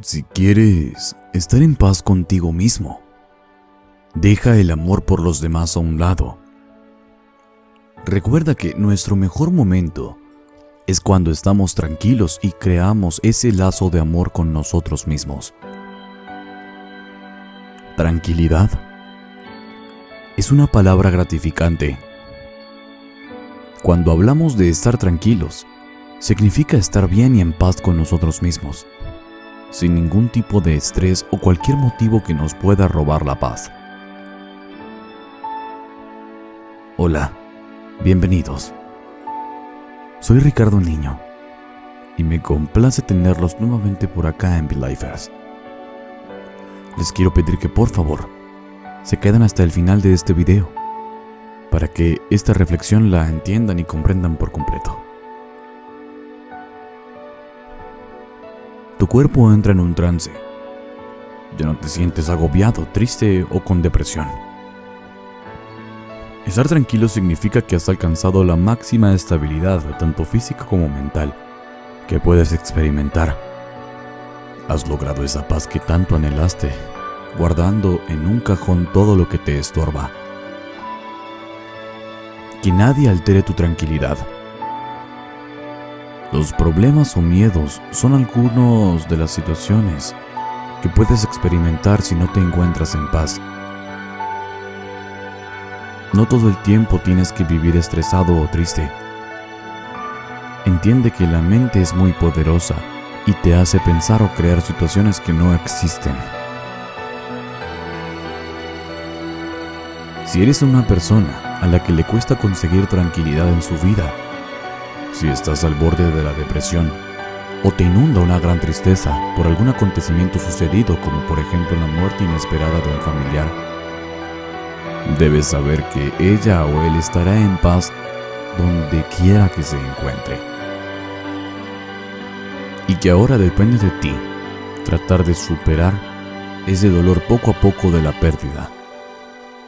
Si quieres estar en paz contigo mismo, deja el amor por los demás a un lado. Recuerda que nuestro mejor momento es cuando estamos tranquilos y creamos ese lazo de amor con nosotros mismos. Tranquilidad es una palabra gratificante. Cuando hablamos de estar tranquilos, significa estar bien y en paz con nosotros mismos sin ningún tipo de estrés o cualquier motivo que nos pueda robar la paz. Hola, bienvenidos. Soy Ricardo Niño y me complace tenerlos nuevamente por acá en Belifers. Les quiero pedir que por favor se queden hasta el final de este video para que esta reflexión la entiendan y comprendan por completo. Tu cuerpo entra en un trance. Ya no te sientes agobiado, triste o con depresión. Estar tranquilo significa que has alcanzado la máxima estabilidad, tanto física como mental, que puedes experimentar. Has logrado esa paz que tanto anhelaste, guardando en un cajón todo lo que te estorba. Que nadie altere tu tranquilidad los problemas o miedos son algunos de las situaciones que puedes experimentar si no te encuentras en paz. No todo el tiempo tienes que vivir estresado o triste. Entiende que la mente es muy poderosa y te hace pensar o crear situaciones que no existen. Si eres una persona a la que le cuesta conseguir tranquilidad en su vida, si estás al borde de la depresión o te inunda una gran tristeza por algún acontecimiento sucedido como por ejemplo la muerte inesperada de un familiar, debes saber que ella o él estará en paz donde quiera que se encuentre. Y que ahora depende de ti tratar de superar ese dolor poco a poco de la pérdida,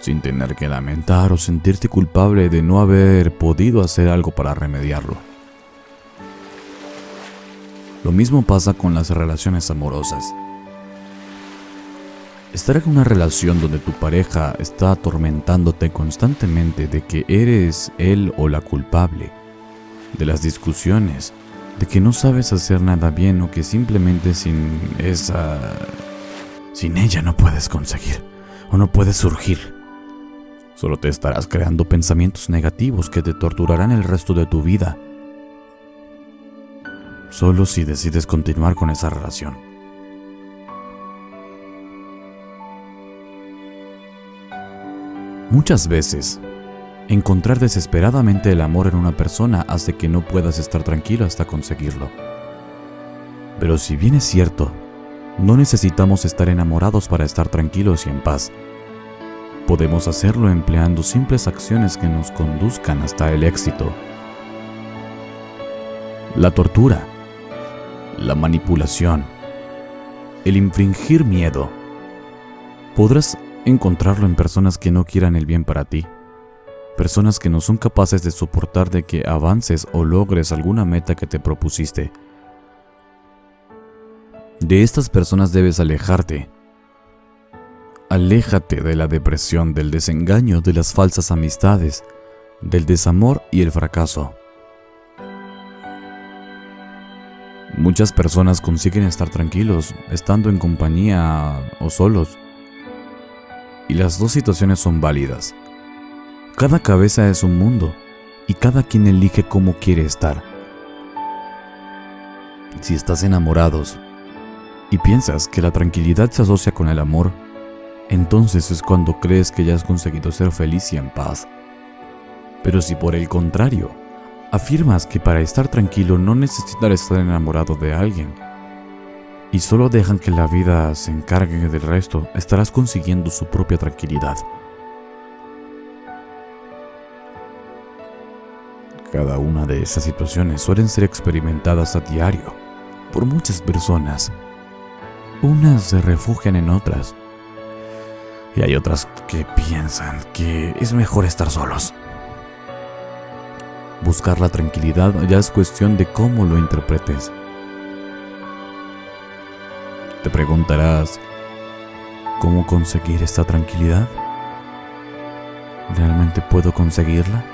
sin tener que lamentar o sentirte culpable de no haber podido hacer algo para remediarlo. Lo mismo pasa con las relaciones amorosas. Estar en una relación donde tu pareja está atormentándote constantemente de que eres él o la culpable, de las discusiones, de que no sabes hacer nada bien o que simplemente sin esa... sin ella no puedes conseguir o no puedes surgir. Solo te estarás creando pensamientos negativos que te torturarán el resto de tu vida solo si decides continuar con esa relación. Muchas veces, encontrar desesperadamente el amor en una persona hace que no puedas estar tranquilo hasta conseguirlo. Pero si bien es cierto, no necesitamos estar enamorados para estar tranquilos y en paz. Podemos hacerlo empleando simples acciones que nos conduzcan hasta el éxito. La tortura la manipulación, el infringir miedo. Podrás encontrarlo en personas que no quieran el bien para ti, personas que no son capaces de soportar de que avances o logres alguna meta que te propusiste. De estas personas debes alejarte. Aléjate de la depresión, del desengaño, de las falsas amistades, del desamor y el fracaso. Muchas personas consiguen estar tranquilos estando en compañía o solos. Y las dos situaciones son válidas. Cada cabeza es un mundo y cada quien elige cómo quiere estar. Si estás enamorados y piensas que la tranquilidad se asocia con el amor, entonces es cuando crees que ya has conseguido ser feliz y en paz. Pero si por el contrario, Afirmas que para estar tranquilo no necesitas estar enamorado de alguien y solo dejan que la vida se encargue del resto, estarás consiguiendo su propia tranquilidad. Cada una de esas situaciones suelen ser experimentadas a diario por muchas personas. Unas se refugian en otras y hay otras que piensan que es mejor estar solos. Buscar la tranquilidad ya es cuestión de cómo lo interpretes. preguntarás, ¿cómo conseguir esta tranquilidad? ¿Realmente puedo conseguirla?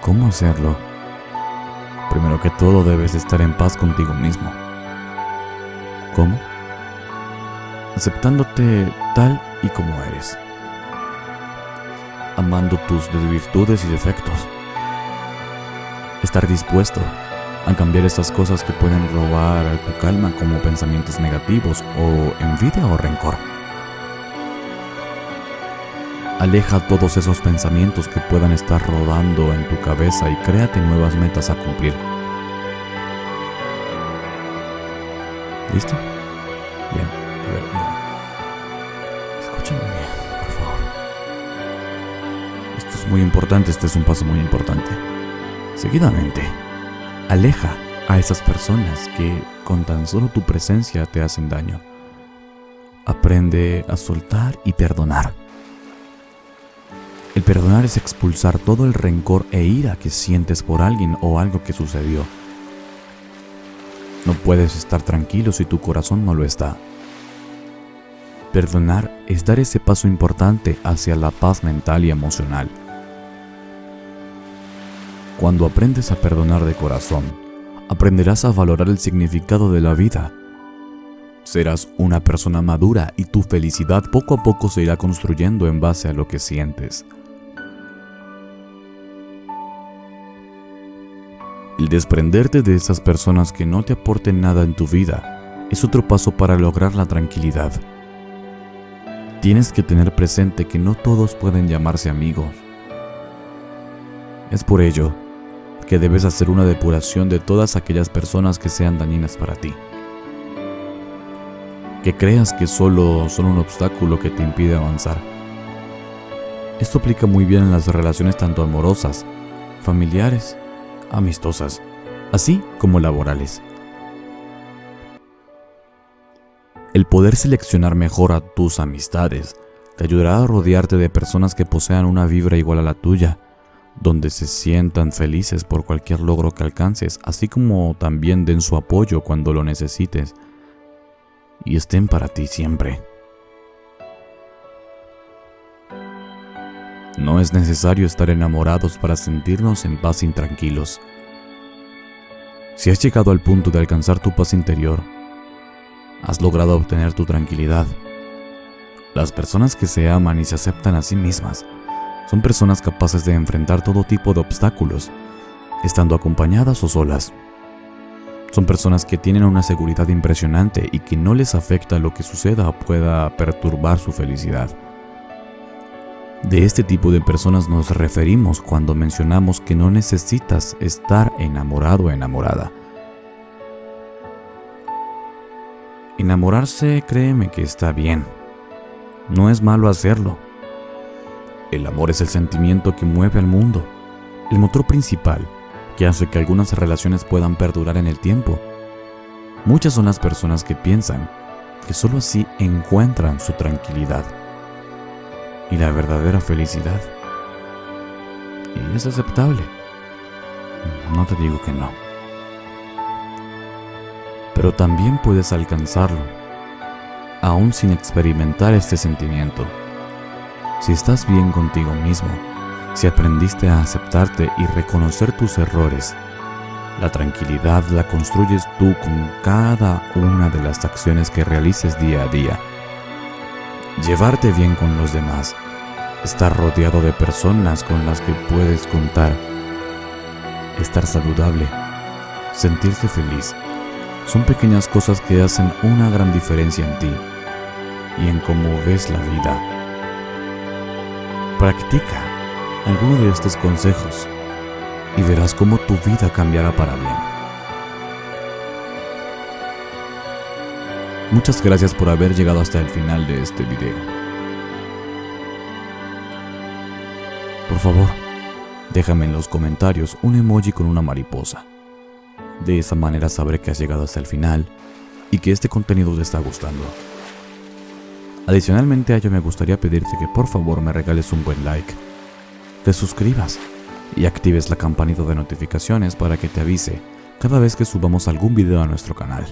¿Cómo hacerlo? Primero que todo debes estar en paz contigo mismo. ¿Cómo? Aceptándote tal y como eres. Amando tus virtudes y defectos. Estar dispuesto a cambiar esas cosas que pueden robar tu calma como pensamientos negativos o envidia o rencor. Aleja todos esos pensamientos que puedan estar rodando en tu cabeza y créate nuevas metas a cumplir. ¿Listo? Bien, a ver, mira. Escúchame bien, por favor. Esto es muy importante, este es un paso muy importante. Seguidamente, aleja a esas personas que con tan solo tu presencia te hacen daño. Aprende a soltar y perdonar. El perdonar es expulsar todo el rencor e ira que sientes por alguien o algo que sucedió. No puedes estar tranquilo si tu corazón no lo está. Perdonar es dar ese paso importante hacia la paz mental y emocional. Cuando aprendes a perdonar de corazón, aprenderás a valorar el significado de la vida. Serás una persona madura y tu felicidad poco a poco se irá construyendo en base a lo que sientes. El desprenderte de esas personas que no te aporten nada en tu vida es otro paso para lograr la tranquilidad. Tienes que tener presente que no todos pueden llamarse amigos. Es por ello que debes hacer una depuración de todas aquellas personas que sean dañinas para ti. Que creas que solo son un obstáculo que te impide avanzar. Esto aplica muy bien en las relaciones tanto amorosas, familiares amistosas, así como laborales. El poder seleccionar mejor a tus amistades te ayudará a rodearte de personas que posean una vibra igual a la tuya, donde se sientan felices por cualquier logro que alcances, así como también den su apoyo cuando lo necesites y estén para ti siempre. No es necesario estar enamorados para sentirnos en paz y tranquilos. Si has llegado al punto de alcanzar tu paz interior, has logrado obtener tu tranquilidad. Las personas que se aman y se aceptan a sí mismas son personas capaces de enfrentar todo tipo de obstáculos, estando acompañadas o solas. Son personas que tienen una seguridad impresionante y que no les afecta lo que suceda o pueda perturbar su felicidad. De este tipo de personas nos referimos cuando mencionamos que no necesitas estar enamorado o enamorada. Enamorarse, créeme que está bien. No es malo hacerlo. El amor es el sentimiento que mueve al mundo, el motor principal que hace que algunas relaciones puedan perdurar en el tiempo. Muchas son las personas que piensan que solo así encuentran su tranquilidad y la verdadera felicidad. Y es aceptable. No te digo que no. Pero también puedes alcanzarlo, aún sin experimentar este sentimiento. Si estás bien contigo mismo, si aprendiste a aceptarte y reconocer tus errores, la tranquilidad la construyes tú con cada una de las acciones que realices día a día llevarte bien con los demás, estar rodeado de personas con las que puedes contar, estar saludable, sentirte feliz. Son pequeñas cosas que hacen una gran diferencia en ti y en cómo ves la vida. Practica alguno de estos consejos y verás cómo tu vida cambiará para bien. Muchas gracias por haber llegado hasta el final de este video. Por favor, déjame en los comentarios un emoji con una mariposa. De esa manera sabré que has llegado hasta el final y que este contenido te está gustando. Adicionalmente a ello me gustaría pedirte que por favor me regales un buen like, te suscribas y actives la campanita de notificaciones para que te avise cada vez que subamos algún video a nuestro canal.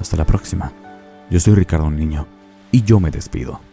Hasta la próxima. Yo soy Ricardo Niño y yo me despido.